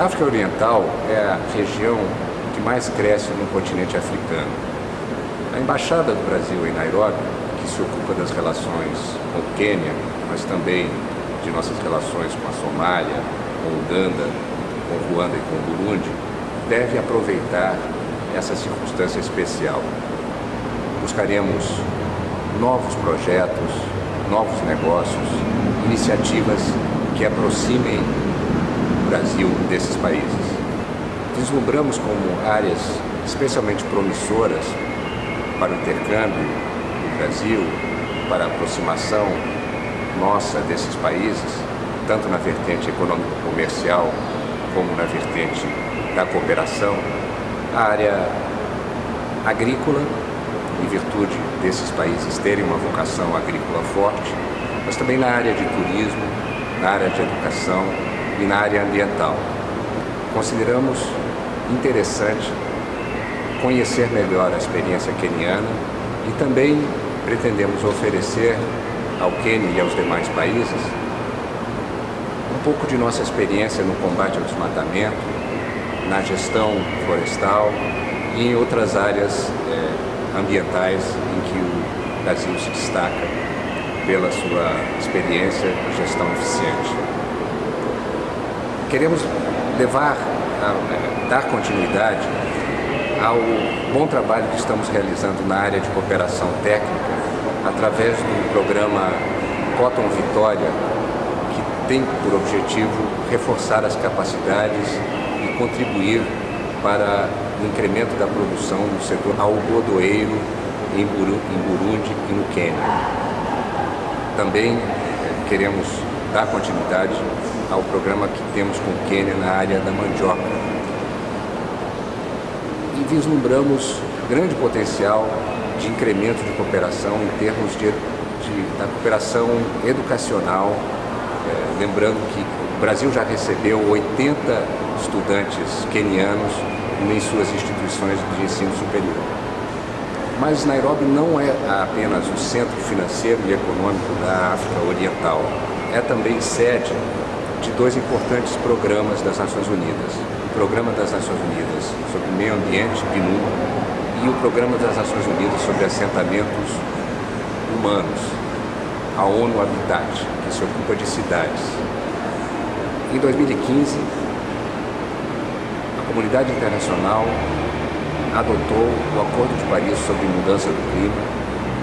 A África Oriental é a região que mais cresce no continente africano. A Embaixada do Brasil em Nairobi, que se ocupa das relações com o Quênia, mas também de nossas relações com a Somália, com Uganda, com Ruanda e com Burundi, deve aproveitar essa circunstância especial. Buscaremos novos projetos, novos negócios, iniciativas que aproximem Brasil desses países. Vislumbramos como áreas especialmente promissoras para o intercâmbio do Brasil, para a aproximação nossa desses países, tanto na vertente econômico-comercial como na vertente da cooperação, a área agrícola, em virtude desses países terem uma vocação agrícola forte, mas também na área de turismo, na área de educação e na área ambiental. Consideramos interessante conhecer melhor a experiência queniana e também pretendemos oferecer ao Quênia e aos demais países um pouco de nossa experiência no combate ao desmatamento, na gestão florestal e em outras áreas é, ambientais em que o Brasil se destaca pela sua experiência e gestão eficiente. Queremos levar, a, é, dar continuidade ao bom trabalho que estamos realizando na área de cooperação técnica através do programa Cotton Vitória, que tem por objetivo reforçar as capacidades e contribuir para o incremento da produção no setor algodoeiro em Burundi e no Quênia. Também eh, queremos dar continuidade ao programa que temos com o Quênia na área da mandioca. E vislumbramos grande potencial de incremento de cooperação em termos de, de da cooperação educacional, é, lembrando que o Brasil já recebeu 80 estudantes quenianos em suas instituições de ensino superior. Mas Nairobi não é apenas o centro financeiro e econômico da África Oriental, é também sede de dois importantes programas das Nações Unidas. O Programa das Nações Unidas sobre Meio Ambiente, PNUD, e o Programa das Nações Unidas sobre Assentamentos Humanos, a ONU Habitat, que se ocupa de cidades. Em 2015, a comunidade internacional adotou o Acordo de Paris sobre Mudança do Clima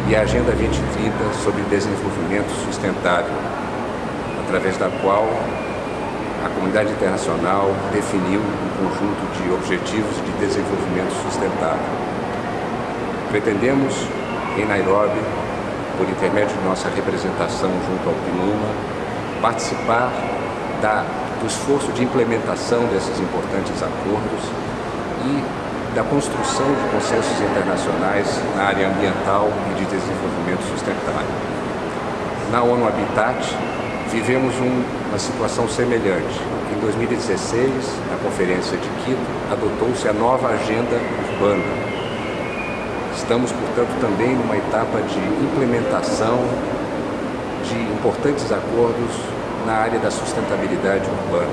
e a Agenda 2030 sobre Desenvolvimento Sustentável, através da qual a comunidade internacional definiu um conjunto de objetivos de desenvolvimento sustentável. Pretendemos, em Nairobi, por intermédio de nossa representação junto ao PNUMA, participar da, do esforço de implementação desses importantes acordos e da construção de consensos internacionais na área ambiental e de desenvolvimento sustentável. Na ONU Habitat, vivemos um, uma situação semelhante. Em 2016, na Conferência de Quito, adotou-se a nova Agenda Urbana, Estamos, portanto, também numa etapa de implementação de importantes acordos na área da sustentabilidade urbana.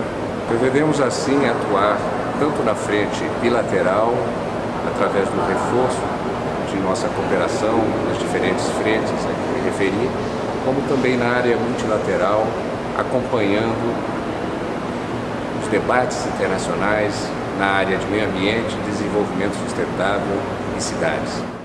Devemos, assim, atuar tanto na frente bilateral, através do reforço de nossa cooperação nas diferentes frentes a que me referi, como também na área multilateral, acompanhando os debates internacionais na área de meio ambiente, desenvolvimento sustentável e cidades.